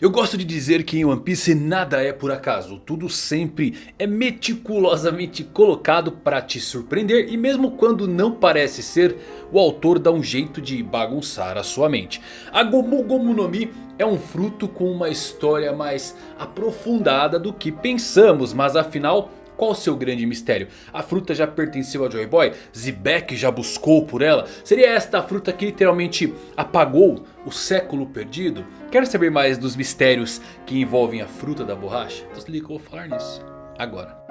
Eu gosto de dizer que em One Piece nada é por acaso. Tudo sempre é meticulosamente colocado para te surpreender. E mesmo quando não parece ser, o autor dá um jeito de bagunçar a sua mente. A Gomu Gomu no Mi é um fruto com uma história mais aprofundada do que pensamos. Mas afinal... Qual o seu grande mistério? A fruta já pertenceu a Joy Boy? Zebek já buscou por ela? Seria esta a fruta que literalmente apagou o século perdido? Quer saber mais dos mistérios que envolvem a fruta da borracha? Então se liga eu vou falar nisso agora.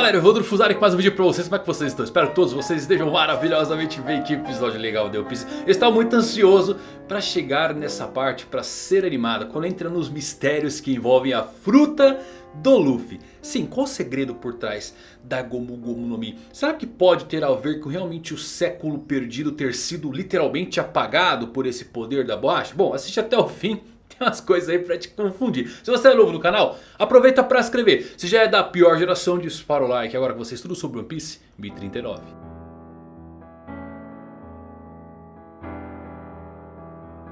Galera, eu vou do Fusari com mais um vídeo pra vocês, como é que vocês estão? Espero que todos vocês estejam maravilhosamente bem, que episódio legal de One Piece estava muito ansioso pra chegar nessa parte, pra ser animada Quando entra nos mistérios que envolvem a fruta do Luffy Sim, qual o segredo por trás da Gomu Gomu no Mi? Será que pode ter a ver com realmente o século perdido ter sido literalmente apagado por esse poder da borracha? Bom, assiste até o fim umas coisas aí pra te confundir. Se você é novo no canal, aproveita pra se inscrever. Se já é da pior geração, dispara o like. Agora que você estuda sobre One Piece, 1039. Então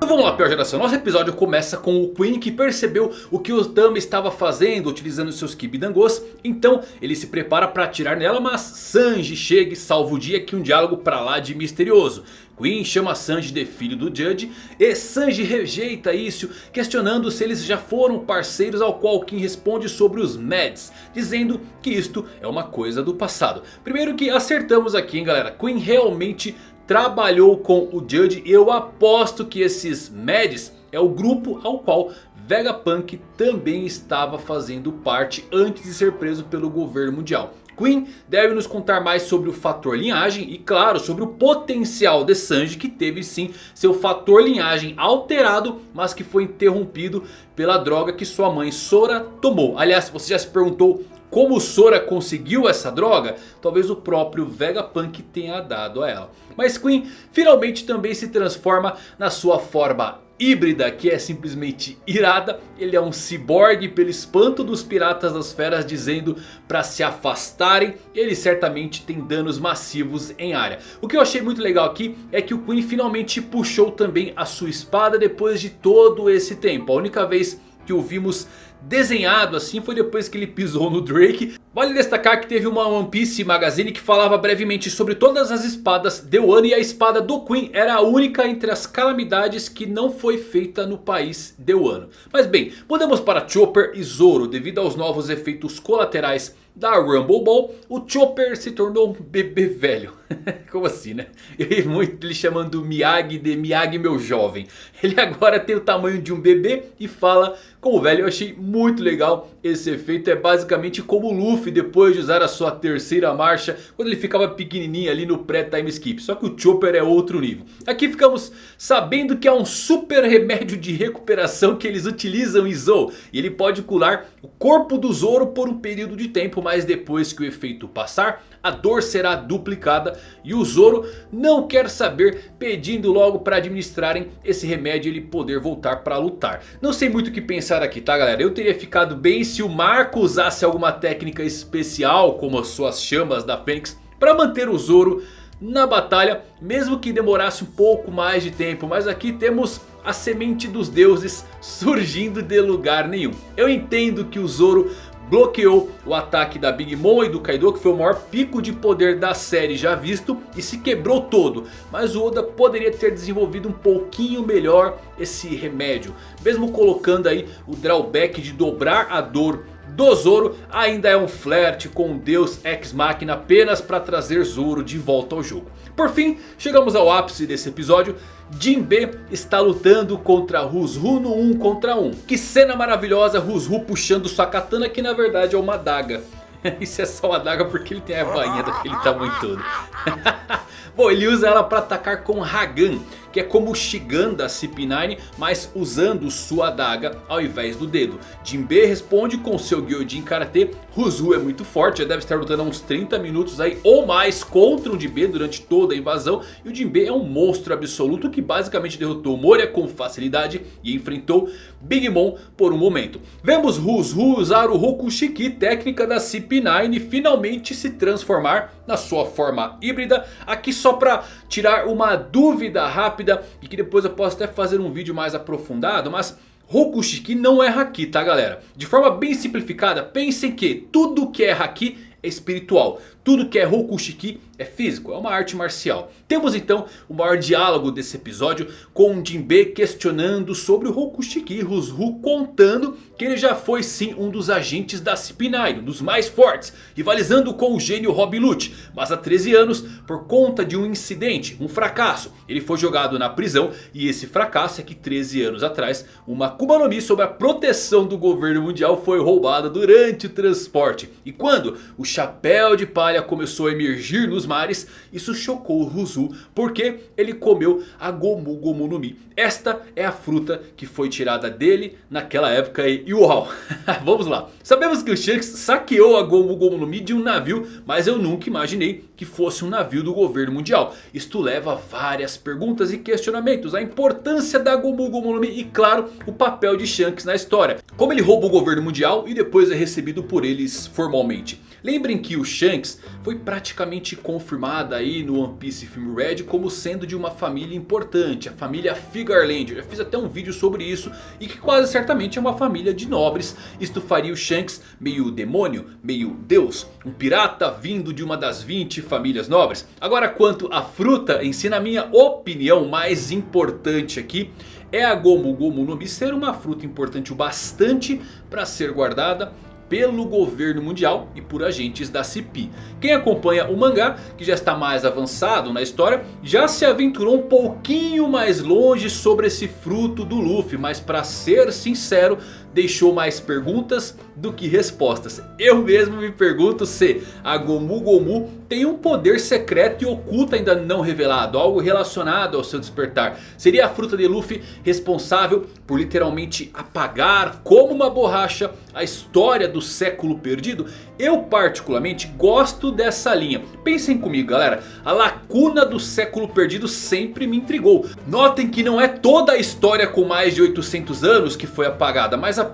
vamos lá, pior geração. Nosso episódio começa com o Queen que percebeu o que o Tama estava fazendo utilizando seus Kibidangos. Então ele se prepara para atirar nela, mas Sanji chega e salva o dia que um diálogo para lá de misterioso. Queen chama Sanji de filho do Judge e Sanji rejeita isso, questionando se eles já foram parceiros ao qual Queen responde sobre os Mads, dizendo que isto é uma coisa do passado. Primeiro que acertamos aqui hein galera, Queen realmente trabalhou com o Judge e eu aposto que esses Mads é o grupo ao qual Vegapunk também estava fazendo parte antes de ser preso pelo governo mundial. Queen deve nos contar mais sobre o fator linhagem e claro sobre o potencial de Sanji que teve sim seu fator linhagem alterado mas que foi interrompido pela droga que sua mãe Sora tomou. Aliás você já se perguntou como Sora conseguiu essa droga? Talvez o próprio Vegapunk tenha dado a ela. Mas Queen finalmente também se transforma na sua forma híbrida que é simplesmente irada. Ele é um ciborgue pelo espanto dos piratas das feras dizendo para se afastarem. Ele certamente tem danos massivos em área. O que eu achei muito legal aqui é que o Queen finalmente puxou também a sua espada depois de todo esse tempo. A única vez que o vimos desenhado assim foi depois que ele pisou no Drake. Vale destacar que teve uma One Piece Magazine que falava brevemente sobre todas as espadas de Wano. E a espada do Queen era a única entre as calamidades que não foi feita no país de Wano. Mas bem, mudamos para Chopper e Zoro devido aos novos efeitos colaterais da Rumble Ball, o Chopper se tornou um bebê velho. Como assim, né? Eu muito ele chamando Miyagi de Miyagi meu jovem. Ele agora tem o tamanho de um bebê e fala como velho. Eu achei muito legal esse efeito. É basicamente como o Luffy depois de usar a sua terceira marcha. Quando ele ficava pequenininho ali no pré-time skip. Só que o Chopper é outro nível. Aqui ficamos sabendo que há um super remédio de recuperação que eles utilizam em Zou. E ele pode curar o corpo do Zoro por um período de tempo. Mas depois que o efeito passar, a dor será duplicada. E o Zoro não quer saber, pedindo logo para administrarem esse remédio e ele poder voltar para lutar. Não sei muito o que pensar aqui, tá galera? Eu teria ficado bem se o Marco usasse alguma técnica especial, como as suas chamas da Fênix, para manter o Zoro na batalha, mesmo que demorasse um pouco mais de tempo. Mas aqui temos a semente dos deuses surgindo de lugar nenhum. Eu entendo que o Zoro bloqueou o ataque da Big Mom e do Kaido que foi o maior pico de poder da série já visto e se quebrou todo. Mas o Oda poderia ter desenvolvido um pouquinho melhor esse remédio. Mesmo colocando aí o drawback de dobrar a dor do Zoro ainda é um flerte com Deus Ex Machina apenas para trazer Zoro de volta ao jogo. Por fim, chegamos ao ápice desse episódio. Jinbe está lutando contra Rusru no 1 contra 1. Que cena maravilhosa, Rusru puxando sua katana que na verdade é uma adaga. Isso é só uma adaga porque ele tem a bainha daquele tamanho todo. Bom, ele usa ela para atacar com Hagan, que é como o Shigan da CP9, mas usando sua adaga ao invés do dedo. Jinbe responde com seu Gyojin Karate, Ruzu é muito forte, já deve estar lutando há uns 30 minutos aí ou mais contra o Jinbe durante toda a invasão. E o Jinbe é um monstro absoluto que basicamente derrotou Moria com facilidade e enfrentou Big Mom por um momento. Vemos Ruzu usar o Rokushiki, técnica da CP9 e finalmente se transformar na sua forma híbrida. Aqui só para tirar uma dúvida rápida e que depois eu posso até fazer um vídeo mais aprofundado, mas... Rokushiki não é Haki, tá galera? De forma bem simplificada, pensem que tudo que é Haki é espiritual. Tudo que é Rokushiki é físico, é uma arte marcial. Temos então o maior diálogo desse episódio com Jinbe questionando sobre o Rokushiki. Rushu contando que ele já foi sim um dos agentes da CP9, um dos mais fortes. Rivalizando com o gênio Rob Lute. Mas há 13 anos, por conta de um incidente, um fracasso. Ele foi jogado na prisão e esse fracasso é que 13 anos atrás uma Akuma no Mi sob a proteção do governo mundial foi roubada durante o transporte. E quando o chapéu de palha começou a emergir nos mares, isso chocou o Ruzu porque ele comeu a Gomu Gomu no Mi. Esta é a fruta que foi tirada dele naquela época e uau, vamos lá. Sabemos que o Shanks saqueou a Gomu Gomu no Mi de um navio, mas eu nunca imaginei que fosse um navio do governo mundial. Isto leva a várias perguntas e questionamentos. A importância da Gomu Gomu no Mi e claro, o papel de Shanks na história. Como ele rouba o governo mundial e depois é recebido por eles formalmente. Lembrem que o Shanks foi praticamente confirmado aí no One Piece Film Red como sendo de uma família importante. A família Figarland. Eu já fiz até um vídeo sobre isso. E que quase certamente é uma família de nobres. Isto faria o Shanks meio demônio, meio deus. Um pirata vindo de uma das 20 famílias nobres. Agora quanto à fruta em si, na minha opinião mais importante aqui é a Gomu Gomu no Mi ser uma fruta importante o bastante para ser guardada pelo governo mundial e por agentes da CP. Quem acompanha o mangá, que já está mais avançado na história, já se aventurou um pouquinho mais longe sobre esse fruto do Luffy. Mas para ser sincero, deixou mais perguntas do que respostas. Eu mesmo me pergunto se a Gomu Gomu tem um poder secreto e oculto ainda não revelado. Algo relacionado ao seu despertar. Seria a fruta de Luffy responsável por literalmente apagar como uma borracha a história do século perdido? Eu particularmente gosto dessa linha. Pensem comigo galera. A lacuna do século perdido sempre me intrigou. Notem que não é toda a história com mais de 800 anos que foi apagada. Mas apenas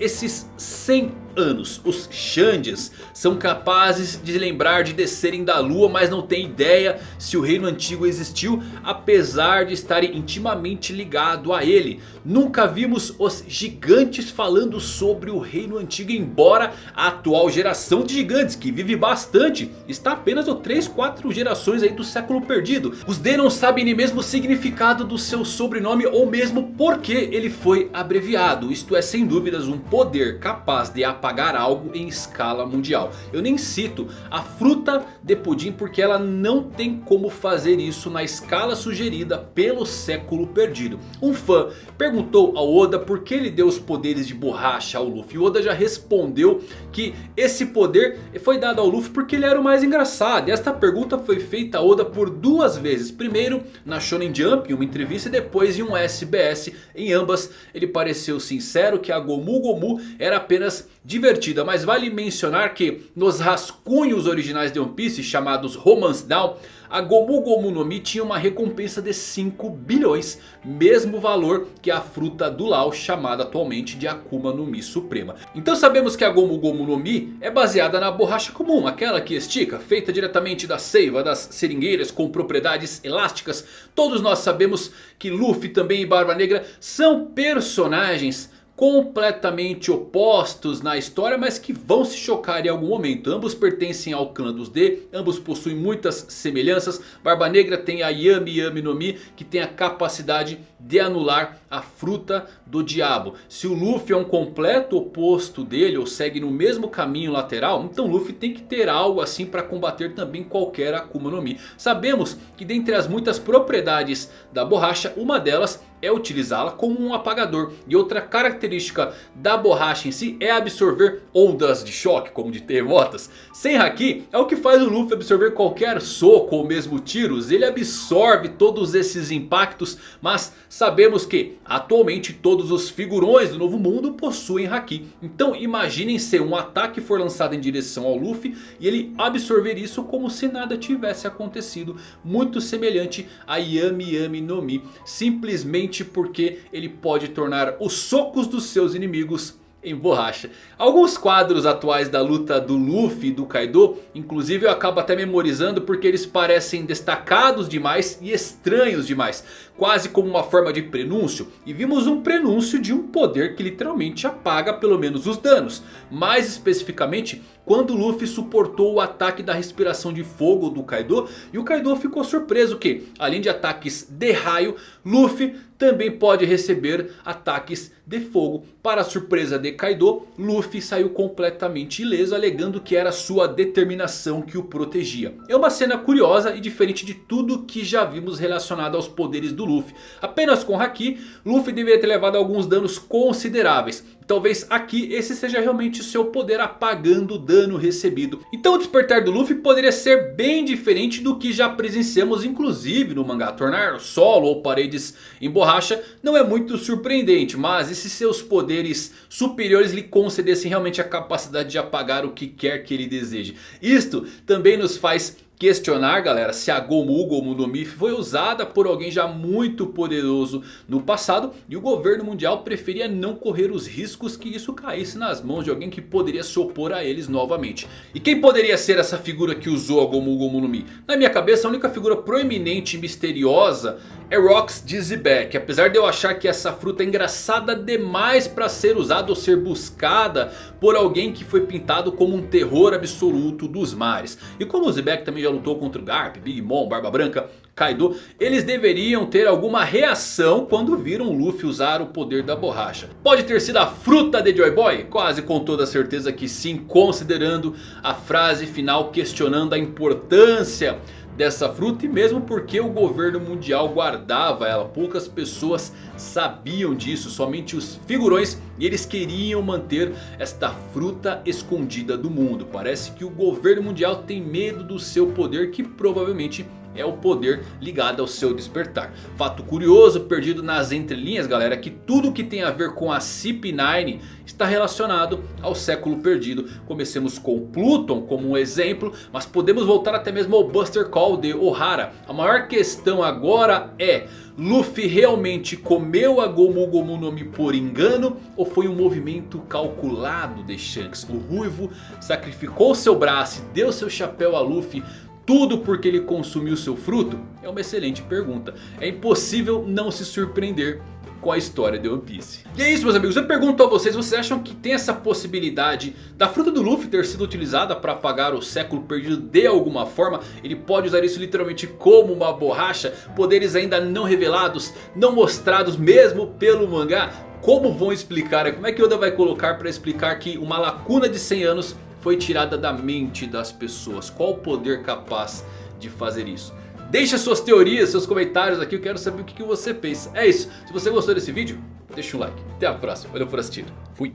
esses 100 anos. Os Xandias são capazes de lembrar de descerem da lua, mas não têm ideia se o reino antigo existiu, apesar de estarem intimamente ligados a ele. Nunca vimos os gigantes falando sobre o reino antigo, embora a atual geração de gigantes, que vive bastante, está apenas ou 3, 4 gerações aí do século perdido. Os D não sabem nem mesmo o significado do seu sobrenome ou mesmo por que ele foi abreviado. Isto é sem dúvidas um poder capaz de apagar algo em escala mundial. Eu nem cito a fruta de pudim porque ela não tem como fazer isso na escala sugerida pelo século perdido. Um fã perguntou ao Oda por que ele deu os poderes de borracha ao Luffy. O Oda já respondeu que esse poder foi dado ao Luffy porque ele era o mais engraçado. E esta pergunta foi feita a Oda por duas vezes. Primeiro na Shonen Jump em uma entrevista e depois em um SBS. Em ambas ele pareceu sincero que a Gomu Gomu era apenas divertida. Mas vale mencionar que nos rascunhos originais de One Piece chamados Romance Down. A Gomu Gomu no Mi tinha uma recompensa de 5 bilhões. Mesmo valor que a fruta do Lau chamada atualmente de Akuma no Mi Suprema. Então sabemos que a Gomu Gomu no Mi é baseada na borracha comum. Aquela que estica, feita diretamente da seiva das seringueiras com propriedades elásticas. Todos nós sabemos que Luffy também e Barba Negra são personagens completamente opostos na história, mas que vão se chocar em algum momento. Ambos pertencem ao clã dos D, ambos possuem muitas semelhanças. Barba Negra tem a Yami Yami no Mi, que tem a capacidade de anular a fruta do diabo. Se o Luffy é um completo oposto dele, ou segue no mesmo caminho lateral, então Luffy tem que ter algo assim para combater também qualquer Akuma no Mi. Sabemos que dentre as muitas propriedades da borracha, uma delas é utilizá-la como um apagador. E outra característica da borracha em si é absorver ondas de choque, como de terremotas. Sem Haki é o que faz o Luffy absorver qualquer soco ou mesmo tiros. Ele absorve todos esses impactos, mas sabemos que atualmente todos os figurões do Novo Mundo possuem Haki. Então imaginem se um ataque for lançado em direção ao Luffy e ele absorver isso como se nada tivesse acontecido. Muito semelhante a Yami Yami no Mi. Simplesmente porque ele pode tornar os socos dos seus inimigos em borracha. Alguns quadros atuais da luta do Luffy e do Kaido, inclusive eu acabo até memorizando porque eles parecem destacados demais e estranhos demais. Quase como uma forma de prenúncio. E vimos um prenúncio de um poder que literalmente apaga pelo menos os danos. Mais especificamente quando Luffy suportou o ataque da respiração de fogo do Kaido. E o Kaido ficou surpreso que além de ataques de raio, Luffy também pode receber ataques de fogo. Para a surpresa de Kaido, Luffy saiu completamente ileso alegando que era sua determinação que o protegia. É uma cena curiosa e diferente de tudo que já vimos relacionado aos poderes do Luffy. Apenas com Haki, Luffy deveria ter levado alguns danos consideráveis. Talvez aqui esse seja realmente o seu poder apagando o dano recebido. Então o despertar do Luffy poderia ser bem diferente do que já presenciamos inclusive no mangá. Tornar solo ou paredes em borracha não é muito surpreendente. Mas e se seus poderes superiores lhe concedessem realmente a capacidade de apagar o que quer que ele deseje? Isto também nos faz questionar galera se a Gomu Gomu no Mi foi usada por alguém já muito poderoso no passado. E o governo mundial preferia não correr os riscos que isso caísse nas mãos de alguém que poderia se opor a eles novamente. E quem poderia ser essa figura que usou a Gomu Gomu no Mi? Na minha cabeça a única figura proeminente e misteriosa é Rox Dizzyback. Apesar de eu achar que essa fruta é engraçada demais para ser usada ou ser buscada por alguém que foi pintado como um terror absoluto dos mares. E como o Zebek também já lutou contra o Garp, Big Mom, Barba Branca, Kaido, eles deveriam ter alguma reação quando viram o Luffy usar o poder da borracha. Pode ter sido a fruta de Joy Boy? Quase com toda certeza que sim, considerando a frase final questionando a importância dessa fruta e mesmo porque o governo mundial guardava ela. Poucas pessoas sabiam disso, somente os figurões e eles queriam manter esta fruta escondida do mundo. Parece que o governo mundial tem medo do seu poder que provavelmente é o poder ligado ao seu despertar. Fato curioso, perdido nas entrelinhas galera, que tudo que tem a ver com a CP9 está relacionado ao século perdido. Comecemos com Pluton como um exemplo, mas podemos voltar até mesmo ao Buster Call de Ohara. A maior questão agora é... Luffy realmente comeu a Gomu Gomu no Mi por engano? Ou foi um movimento calculado de Shanks? O Ruivo sacrificou seu braço e deu seu chapéu a Luffy tudo porque ele consumiu seu fruto? É uma excelente pergunta. É impossível não se surpreender com a história de One Piece. E é isso meus amigos, eu pergunto a vocês, vocês acham que tem essa possibilidade da fruta do Luffy ter sido utilizada para apagar o século perdido de alguma forma? Ele pode usar isso literalmente como uma borracha? Poderes ainda não revelados, não mostrados mesmo pelo mangá? Como vão explicar? Como é que Oda vai colocar para explicar que uma lacuna de 100 anos foi tirada da mente das pessoas? Qual o poder capaz de fazer isso? Deixe suas teorias, seus comentários aqui, eu quero saber o que você pensa. É isso, se você gostou desse vídeo, deixa um like. Até a próxima, valeu por assistir, fui!